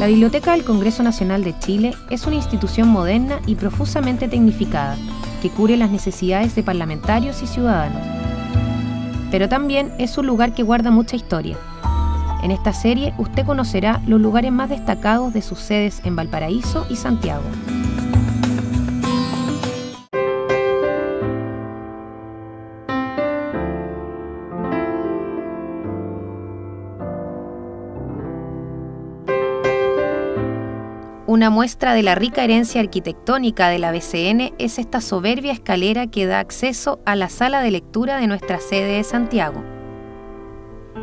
La Biblioteca del Congreso Nacional de Chile es una institución moderna y profusamente tecnificada que cubre las necesidades de parlamentarios y ciudadanos. Pero también es un lugar que guarda mucha historia. En esta serie usted conocerá los lugares más destacados de sus sedes en Valparaíso y Santiago. Una muestra de la rica herencia arquitectónica de la BCN es esta soberbia escalera que da acceso a la sala de lectura de nuestra sede de Santiago.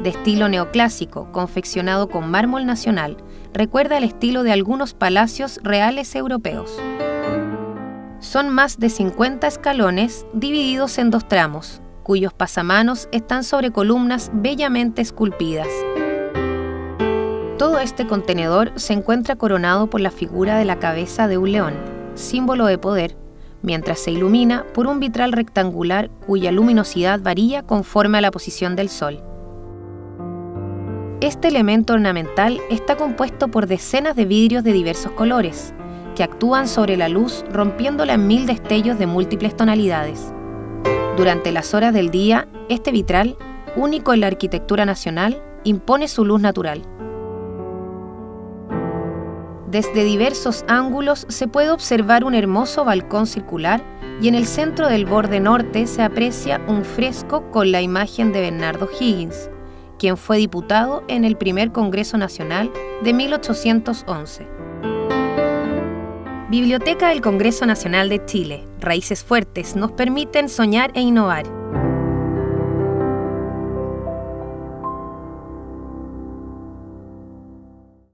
De estilo neoclásico, confeccionado con mármol nacional, recuerda el estilo de algunos palacios reales europeos. Son más de 50 escalones divididos en dos tramos, cuyos pasamanos están sobre columnas bellamente esculpidas. Todo este contenedor se encuentra coronado por la figura de la cabeza de un león, símbolo de poder, mientras se ilumina por un vitral rectangular cuya luminosidad varía conforme a la posición del sol. Este elemento ornamental está compuesto por decenas de vidrios de diversos colores, que actúan sobre la luz rompiéndola en mil destellos de múltiples tonalidades. Durante las horas del día, este vitral, único en la arquitectura nacional, impone su luz natural. Desde diversos ángulos se puede observar un hermoso balcón circular y en el centro del borde norte se aprecia un fresco con la imagen de Bernardo Higgins, quien fue diputado en el primer Congreso Nacional de 1811. Biblioteca del Congreso Nacional de Chile, Raíces Fuertes nos permiten soñar e innovar